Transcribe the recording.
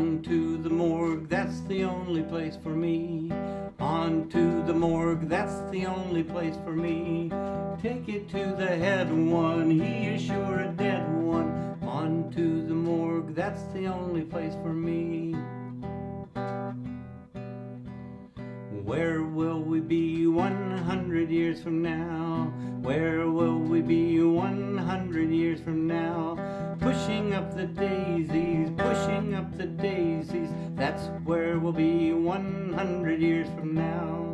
On to the morgue, that's the only place for me. On to the morgue, that's the only place for me. Take it to the head one, he is sure a dead one. On to the morgue, that's the only place for me. Where will we be 100 years from now? Where will we be 100 years from now? Pushing up the daisies, That's where we'll be 100 years from now.